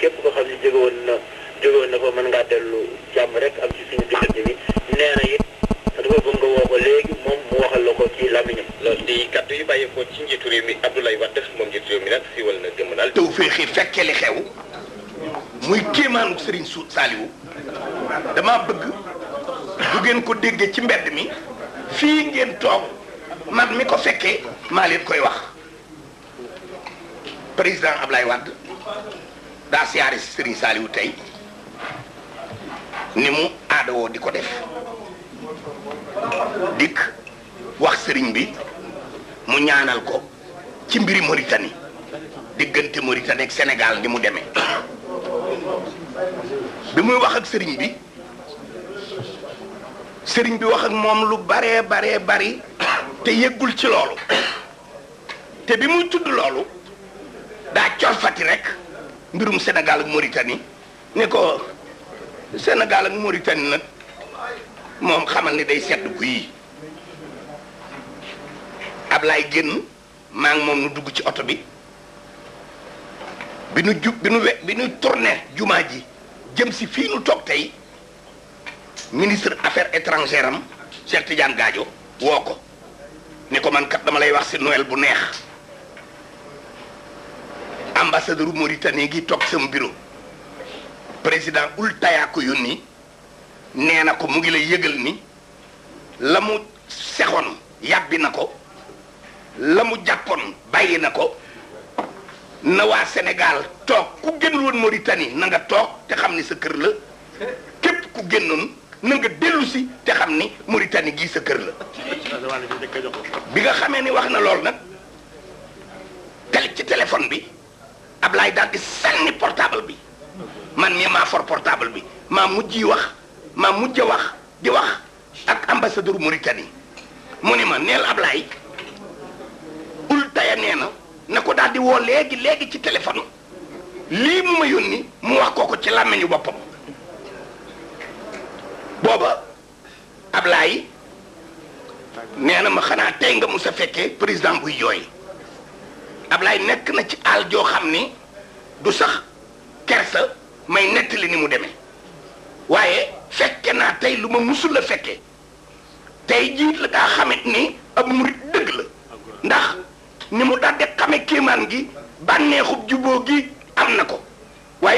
képp ko xam ne jóge woon na jóge woon na fa mën ngaa dellu jàmm rek am ci suñu diggante bi. Nee na it dafa bëgg nga woo ko léegi moom mu waxal la ko ci làmmiñam. Loolu di kaddu yu bàyyeekoo ci njiitu réew mi Abdoulaye Wade moom njiitu réew mi nag fii wal na gëm daal. taw féexi fekke li xew muy kéemaanu Serigne Su Saliou. Dama bëgg bu ngeen ko déggee ci mbedd mi fii ngeen toog man mi ko fekkee maa leen koy wax. Président Ablaye Wade daa siyaare si Saliou tey ni mu aadawoo di ko def dikk wax sëriñ bi mu ñaanal ko ci mbiri Mauritanie diggante Mauritanie ak Sénégal ni mu demee bi muy wax ak bi bi wax ak moom lu baree baree bari te yëggul ci te bi muy tudd loolu daa mbirum Sénégal ak Mauritanie. Ne ko Sénégal ak Mauritanie nag moom xamal ni day sedd ku yi Ablaye génn maa ngi moom nu dugg ci oto bi. Bi nu ju bi nu bi nu ji jëm si fii nu toog tey ministre affaires étrangères am Cheikh Tidiane Gadio woo ko. Ni ko man kat dama lay wax si Noël bu neex ambassadeur Mauritanie gi toog sama bureau. Président Ould Taya ko yónni nee na ko mu ngi lay yëgal ni la mu sexoon yàbbi na ko la mu jàppoon bàyyi na waa Sénégal toog ku génnul woon Mauritanie nga toog te xam ni sa la ku génnoon na nga dellu si te xam ni Mauritanie gii sa kër la. Bi nga xamee ni wax na lool nag tel ci téléphone bi Ablaye daal di portable bi. Man mii maa for portable bi. Maa mujj wax maa mujj wax di wax ak ambassadeur Mauritanie. Mu ni ma neel Ablaye Ould Taya nee na na ko daal di woo léegi léegi ci téléphone. Lii mu ma yónni mu wax kooko ci làmmiñu na ma xanaa tey nga mu sa fekkee président buy jooy Ablaye nekk na ci àll joo xam du sax kersa may nettali ni mu demee. Waaye fekke naa tey lu ma musul la fekke. Tey jii la daa xamit ni ab murit dëgg la. Ndax ni mu daal di xame gi bànneexub juboo gi ko